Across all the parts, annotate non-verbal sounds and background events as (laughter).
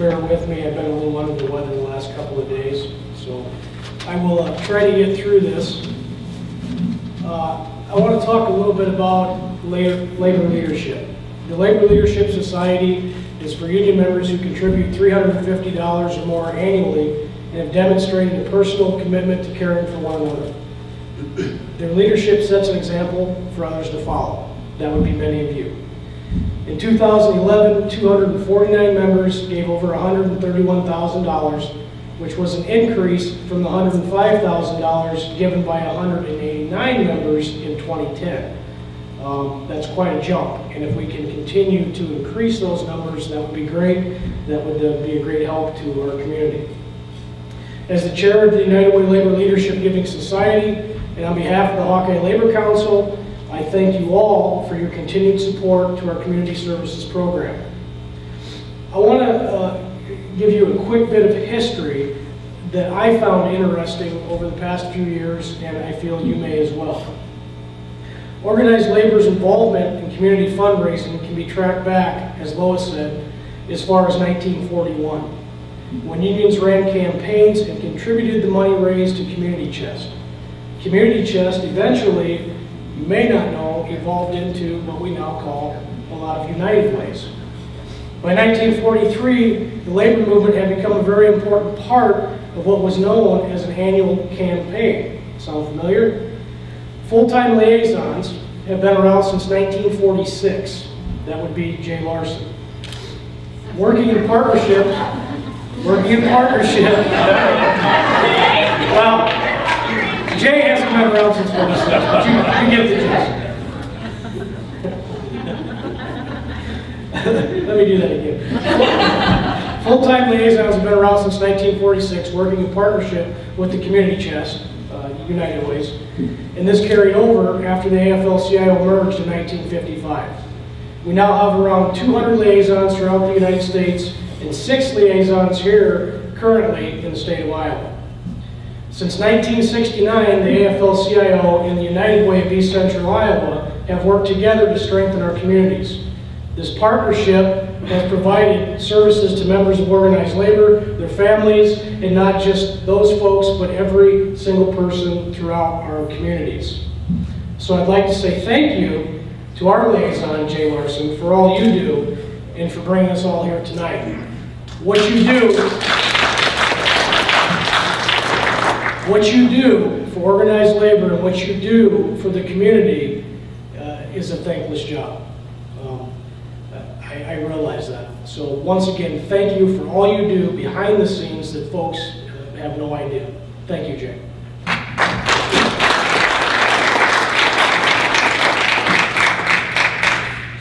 bear with me, I've been a little under the weather the last couple of days, so I will uh, try to get through this. Uh, I want to talk a little bit about la- labor leadership. The Labor Leadership Society is for union members who contribute $350 or more annually and have demonstrated a personal commitment to caring for one another. Their leadership sets an example for others to follow. That would be many of you. In 2011, 249 members gave over $131,000, which was an increase from the $105,000 given by 189 members in 2010. Um, That's quite a jump, and if we can continue to increase those numbers, that would be great. That would uh, be a great help to our community. As the chair of the United Way Labor Leadership Giving Society, and on behalf of the Hawkeye Labor Council, I thank you all for your continued support to our community services program. I want to uh, give you a quick bit of history that I found interesting over the past few years, and I feel you may as well. Organized labor's involvement in community fundraising can be tracked back, as Lois said, as far as 1941, when unions ran campaigns and contributed the money raised to Community Chest. Community Chest eventually, may not know, evolved into what we now call a lot of United Ways. By 1943, the labor movement had become a very important part of what was known as an annual campaign. Sound familiar? Full-time liaisons have been around since 1946. That would be Jay Larson. Working in partnership, working in partnership. (laughs) well, Jay hasn't been around since 46, but you, you get the gist. Let me do that again. Full-time liaisons have been around since 1946, working in partnership with the Community Chest, uh, United Ways, and this carried over after the AFL-CIO merged in 1955. We now have around 200 liaisons throughout the United States and six liaisons here currently in the state of Iowa. Since 1969, the AFL-CIO and the United Way of East Central Iowa have worked together to strengthen our communities. This partnership has provided services to members of organized labor, their families, and not just those folks, but every single person throughout our communities. So I'd like to say thank you to our liaison, Jay Larson, for all you do and for bringing us all here tonight. What you do, what you do for organized labor and what you do for the community uh, is a thankless job. Um, I, I realize that. So once again, thank you for all you do behind the scenes that folks uh, have no idea. Thank you, Jay.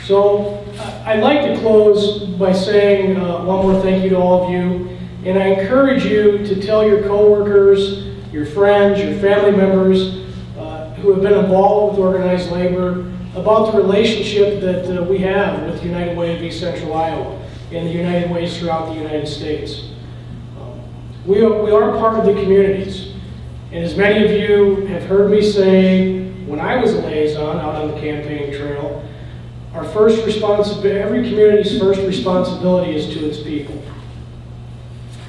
So I'd like to close by saying uh, one more thank you to all of you. And I encourage you to tell your coworkers, your friends, your family members uh, who have been involved with organized labor about the relationship that uh, we have with United Way of East Central Iowa and the United Ways throughout the United States. Um, We are, we are part of the communities. And as many of you have heard me say, when I was a liaison out on the campaign trail, our first responsibility, every community's first responsibility is to its people.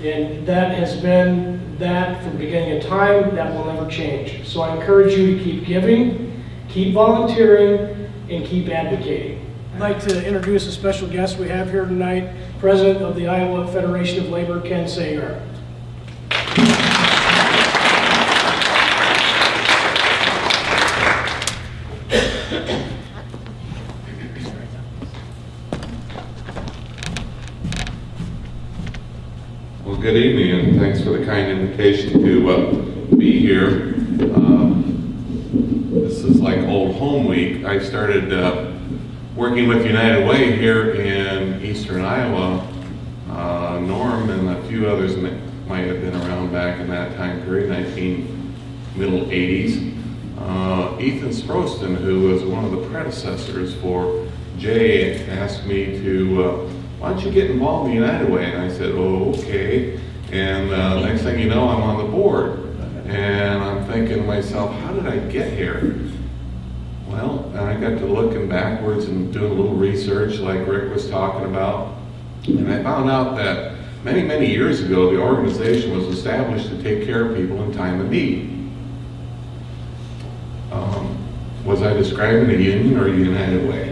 And that has been that from the beginning of time, that will never change. So I encourage you to keep giving, keep volunteering, and keep advocating. I'd like to introduce a special guest we have here tonight, President of the Iowa Federation of Labor, Ken Sagar. Good evening, and thanks for the kind invitation to uh, be here. Um, This is like old home week. I started uh, working with United Way here in eastern Iowa. Uh, Norm and a few others mi- might have been around back in that time period, 19 middle 80s. Uh, Ethan Sproston, who was one of the predecessors for Jay, asked me to, uh, why don't you get involved in the United Way? And I said, oh, okay. And uh, next thing you know, I'm on the board. And I'm thinking to myself, how did I get here? Well, I got to looking backwards and doing a little research like Rick was talking about. And I found out that Many, many years ago, the organization was established to take care of people in time of need. Um, Was I describing a union or a United Way?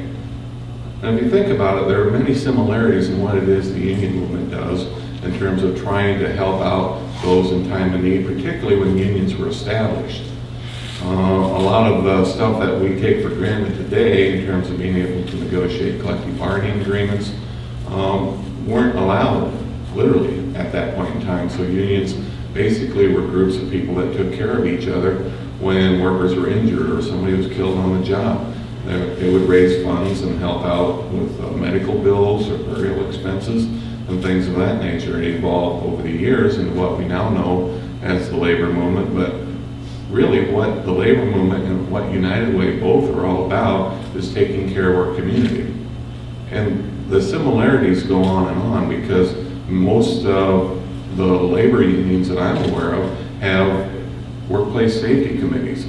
And if you think about it, there are many similarities in what it is the union movement does in terms of trying to help out those in time of need, particularly when unions were established. Uh, a lot of the stuff that we take for granted today in terms of being able to negotiate collective bargaining agreements um, weren't allowed, literally, at that point in time. So unions basically were groups of people that took care of each other when workers were injured or somebody was killed on the job. They would raise funds and help out with uh, medical bills or burial expenses and things of that nature. It evolved over the years into what we now know as the labor movement, but really what the labor movement and what United Way both are all about is taking care of our community. And the similarities go on and on because most of the labor unions that I'm aware of have workplace safety committees.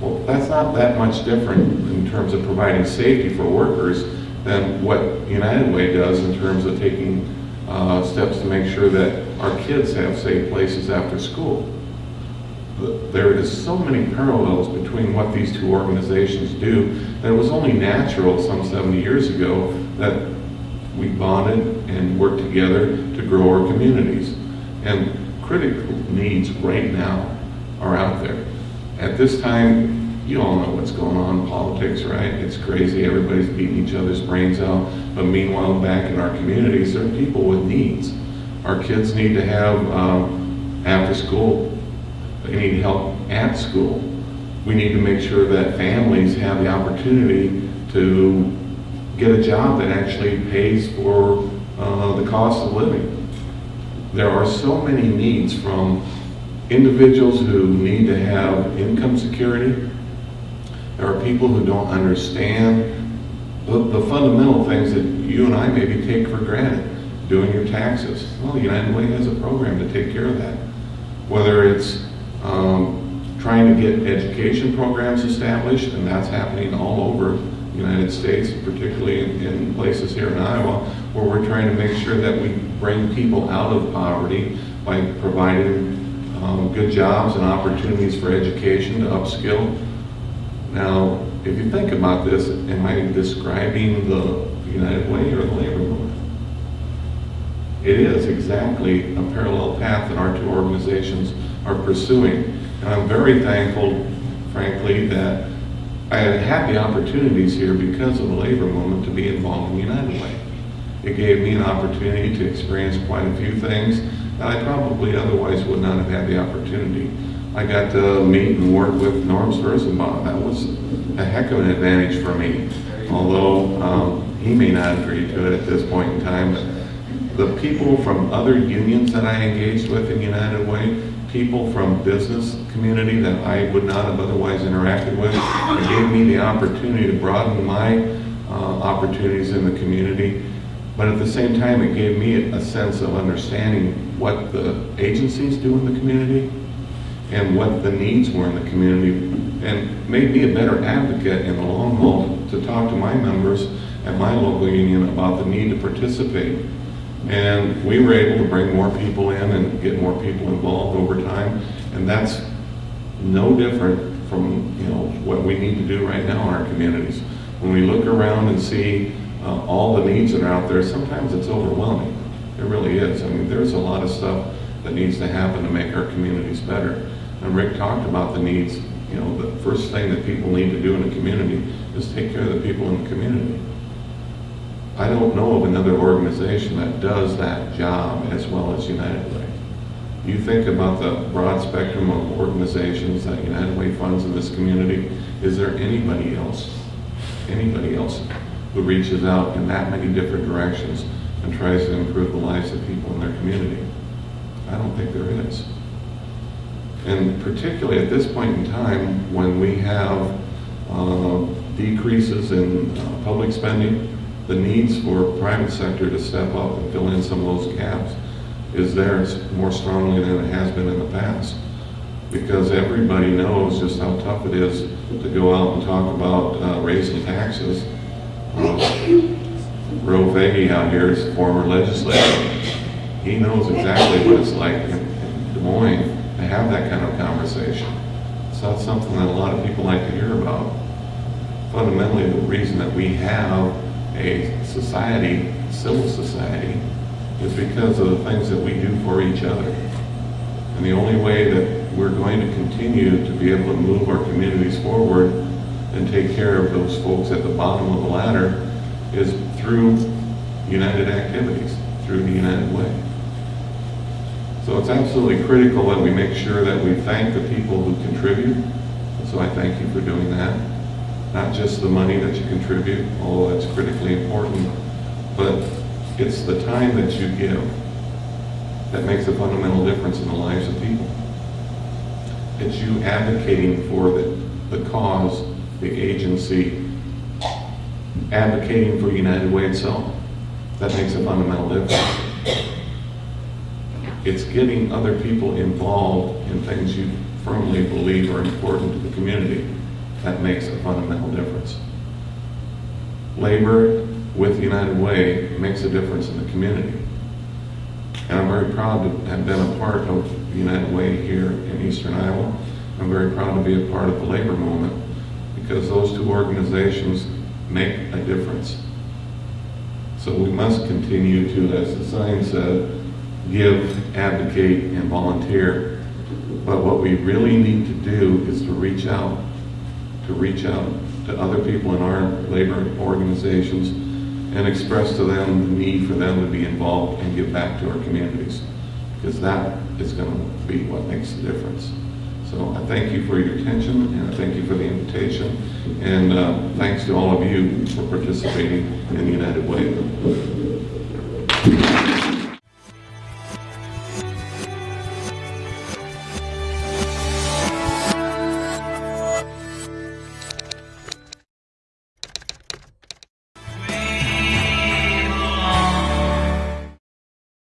Well, that's not that much different in terms of providing safety for workers than what United Way does in terms of taking uh, steps to make sure that our kids have safe places after school. There is so many parallels between what these two organizations do that it was only natural some 70 years ago that we bonded and worked together to grow our communities. And critical needs right now are out there. At this time, you all know what's going on in politics, right? It's crazy, everybody's beating each other's brains out. But meanwhile, back in our communities, there are people with needs. Our kids need to have um, after school they need help at school. We need to make sure that families have the opportunity to get a job that actually pays for uh, the cost of living. There are so many needs from individuals who need to have income security. There are people who don't understand the, the fundamental things that you and I maybe take for granted. Doing your taxes. Well, the United Way has a program to take care of that. Whether it's um, trying to get education programs established, and that's happening all over the United States, particularly in, in places here in Iowa, where we're trying to make sure that we bring people out of poverty by providing um, good jobs and opportunities for education to upskill. Now, if you think about this, am I describing the United Way or the labor movement? It is exactly a parallel path that our two organizations are pursuing. And I'm very thankful, frankly, that I had the opportunities here because of the labor movement to be involved in the United Way. It gave me an opportunity to experience quite a few things I probably otherwise would not have had the opportunity. I got to meet and work with Norm Sturzenbaum. That was a heck of an advantage for me, although um, he may not agree to it at this point in time. But the people from other unions that I engaged with in United Way, people from business community that I would not have otherwise interacted with, it gave me the opportunity to broaden my uh, opportunities in the community. But at the same time, it gave me a sense of understanding what the agencies do in the community and what the needs were in the community and made me a better advocate in the long haul to talk to my members at my local union about the need to participate. And we were able to bring more people in and get more people involved over time. And that's no different from, you know, what we need to do right now in our communities. When we look around and see uh, all the needs that are out there, sometimes it's overwhelming. It really is. I mean, there's a lot of stuff that needs to happen to make our communities better. And Rick talked about the needs. You know, the first thing that people need to do in a community is take care of the people in the community. I don't know of another organization that does that job as well as United Way. You think about the broad spectrum of organizations that United Way funds in this community, is there anybody else, anybody else who reaches out in that many different directions and tries to improve the lives of people in their community? I don't think there is. And particularly at this point in time, when we have uh, decreases in uh, public spending, the needs for private sector to step up and fill in some of those gaps is there more strongly than it has been in the past. Because everybody knows just how tough it is to go out and talk about uh, raising taxes. Uh, Ro Foege out here is a former legislator. he knows exactly what it's like in Des Moines to have that kind of conversation. It's not something that a lot of people like to hear about. Fundamentally, the reason that we have a society, civil society, is because of the things that we do for each other. And the only way that we're going to continue to be able to move our communities forward and take care of those folks at the bottom of the ladder is through united activities, through the United Way. So it's absolutely critical that we make sure that we thank the people who contribute. So I thank you for doing that. Not just the money that you contribute, although that's critically important, but it's the time that you give that makes a fundamental difference in the lives of people. It's you advocating for the, the cause, the agency, advocating for United Way itself. That makes a fundamental difference. It's getting other people involved in things you firmly believe are important to the community. That makes a fundamental difference. Labor with United Way makes a difference in the community. And I'm very proud to have been a part of United Way here in Eastern Iowa. I'm very proud to be a part of the labor movement because those two organizations make a difference. So we must continue to, as the sign said, give, advocate, and volunteer. But what we really need to do is to reach out, to reach out to other people in our labor organizations and express to them the need for them to be involved and give back to our communities. Because that is going to be what makes the difference. So I thank you for your attention and I thank you And uh, thanks to all of you for participating in the United Way.